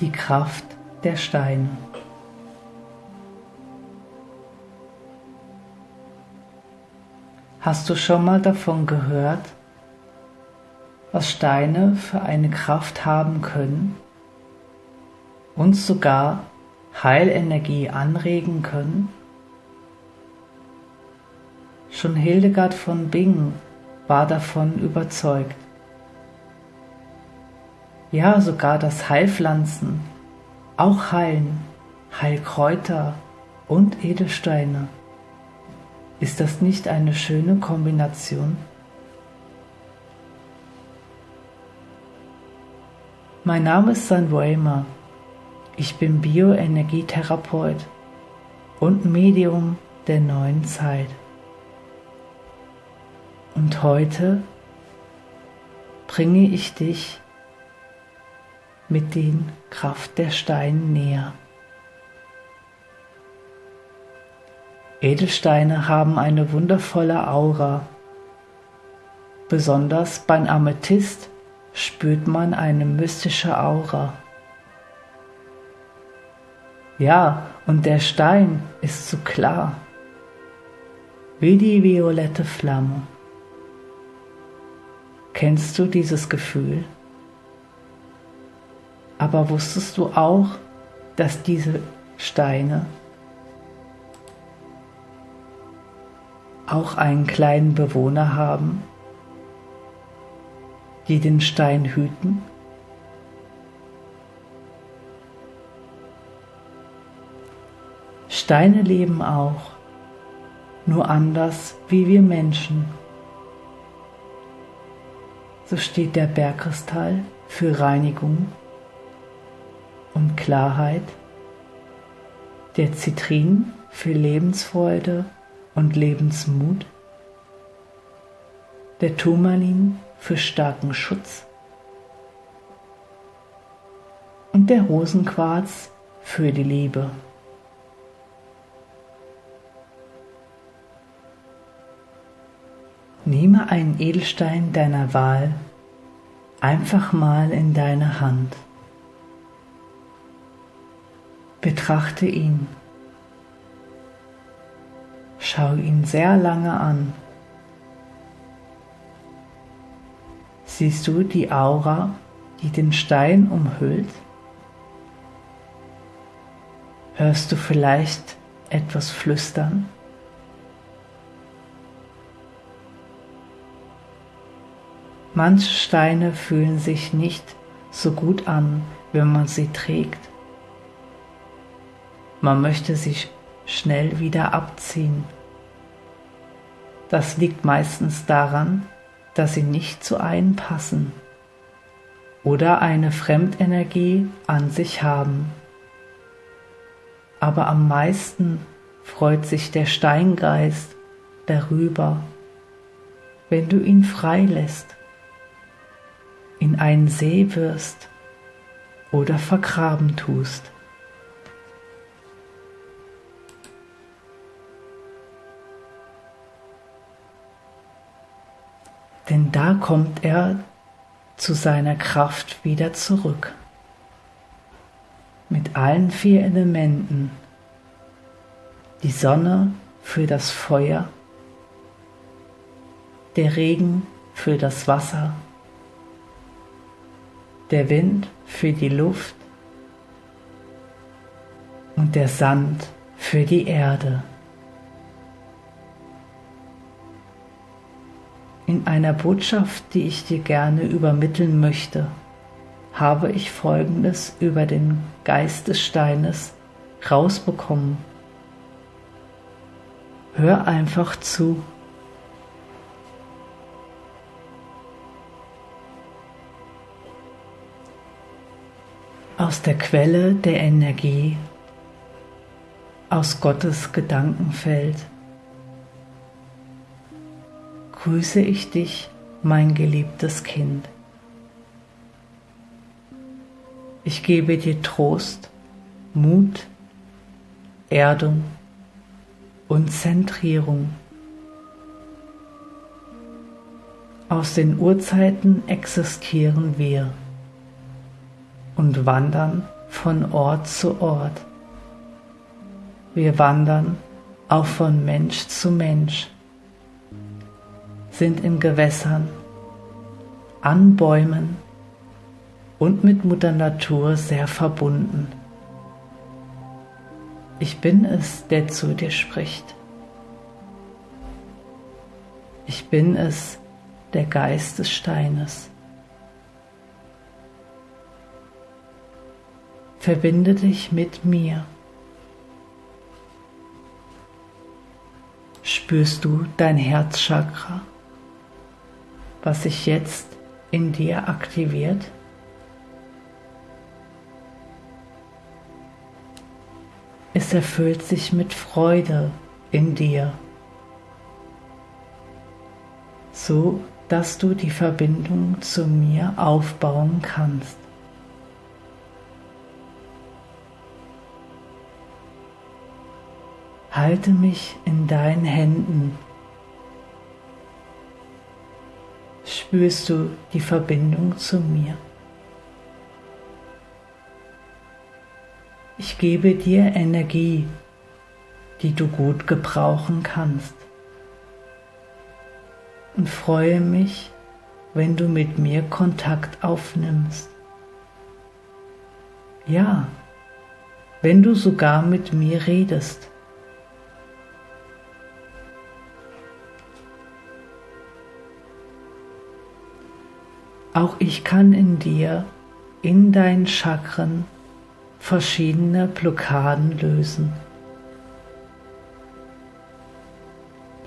die Kraft der Steine. Hast du schon mal davon gehört, was Steine für eine Kraft haben können und sogar Heilenergie anregen können? Schon Hildegard von Bingen war davon überzeugt. Ja, sogar das Heilpflanzen, auch Heilen, Heilkräuter und Edelsteine. Ist das nicht eine schöne Kombination? Mein Name ist San Raymer. Ich bin Bioenergietherapeut und Medium der neuen Zeit. Und heute bringe ich dich mit den Kraft der Steine näher. Edelsteine haben eine wundervolle Aura. Besonders beim Amethyst spürt man eine mystische Aura. Ja, und der Stein ist so klar, wie die violette Flamme. Kennst du dieses Gefühl? Aber wusstest du auch, dass diese Steine auch einen kleinen Bewohner haben, die den Stein hüten? Steine leben auch, nur anders wie wir Menschen so steht der Bergkristall für Reinigung und Klarheit, der Zitrin für Lebensfreude und Lebensmut, der Turmalin für starken Schutz und der Rosenquarz für die Liebe. Nehme einen Edelstein deiner Wahl einfach mal in deine Hand. Betrachte ihn. Schau ihn sehr lange an. Siehst du die Aura, die den Stein umhüllt? Hörst du vielleicht etwas flüstern? Manche Steine fühlen sich nicht so gut an, wenn man sie trägt. Man möchte sie schnell wieder abziehen. Das liegt meistens daran, dass sie nicht zu einem passen oder eine Fremdenergie an sich haben. Aber am meisten freut sich der Steingeist darüber, wenn du ihn freilässt in einen See wirst oder vergraben tust. Denn da kommt er zu seiner Kraft wieder zurück. Mit allen vier Elementen. Die Sonne für das Feuer, der Regen für das Wasser, der Wind für die Luft und der Sand für die Erde. In einer Botschaft, die ich dir gerne übermitteln möchte, habe ich Folgendes über den Geist des Steines rausbekommen. Hör einfach zu. aus der Quelle der Energie, aus Gottes Gedankenfeld. Grüße ich dich, mein geliebtes Kind. Ich gebe dir Trost, Mut, Erdung und Zentrierung. Aus den Urzeiten existieren wir und wandern von Ort zu Ort. Wir wandern auch von Mensch zu Mensch, sind in Gewässern, an Bäumen und mit Mutter Natur sehr verbunden. Ich bin es, der zu dir spricht. Ich bin es, der Geist des Steines. Verbinde dich mit mir. Spürst du dein Herzchakra, was sich jetzt in dir aktiviert? Es erfüllt sich mit Freude in dir, so dass du die Verbindung zu mir aufbauen kannst. Halte mich in deinen Händen. Spürst du die Verbindung zu mir? Ich gebe dir Energie, die du gut gebrauchen kannst. Und freue mich, wenn du mit mir Kontakt aufnimmst. Ja, wenn du sogar mit mir redest. Auch ich kann in dir, in deinen Chakren, verschiedene Blockaden lösen.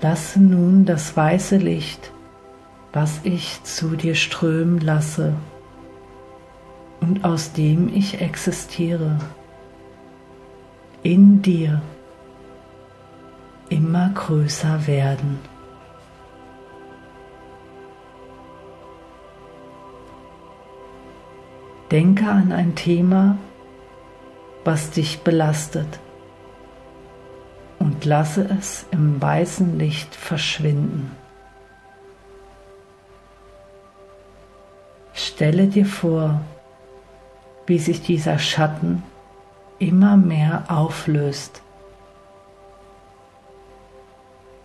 Lasse nun das weiße Licht, was ich zu dir strömen lasse und aus dem ich existiere, in dir immer größer werden. Denke an ein Thema, was dich belastet und lasse es im weißen Licht verschwinden. Stelle dir vor, wie sich dieser Schatten immer mehr auflöst.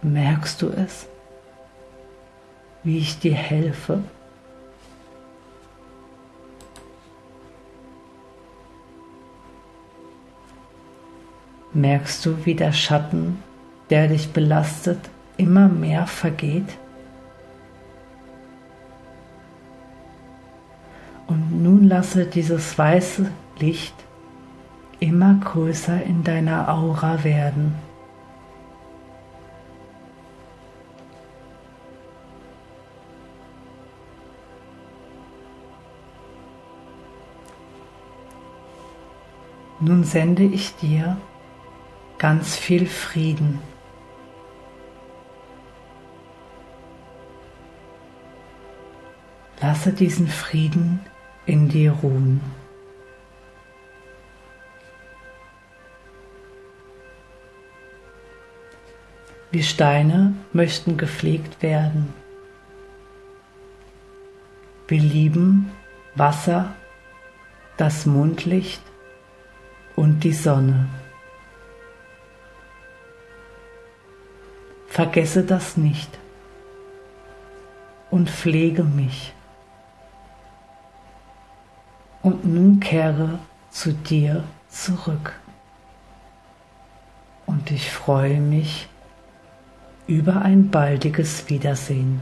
Merkst du es, wie ich dir helfe? Merkst du, wie der Schatten, der dich belastet, immer mehr vergeht? Und nun lasse dieses weiße Licht immer größer in deiner Aura werden. Nun sende ich dir ganz viel Frieden. Lasse diesen Frieden in dir ruhen. Wie Steine möchten gepflegt werden. Wir lieben Wasser, das Mondlicht und die Sonne. Vergesse das nicht und pflege mich. Und nun kehre zu dir zurück. Und ich freue mich über ein baldiges Wiedersehen.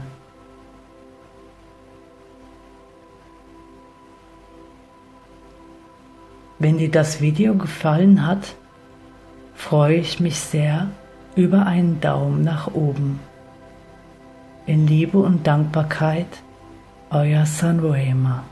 Wenn dir das Video gefallen hat, freue ich mich sehr über einen Daumen nach oben. In Liebe und Dankbarkeit, euer Sanroema.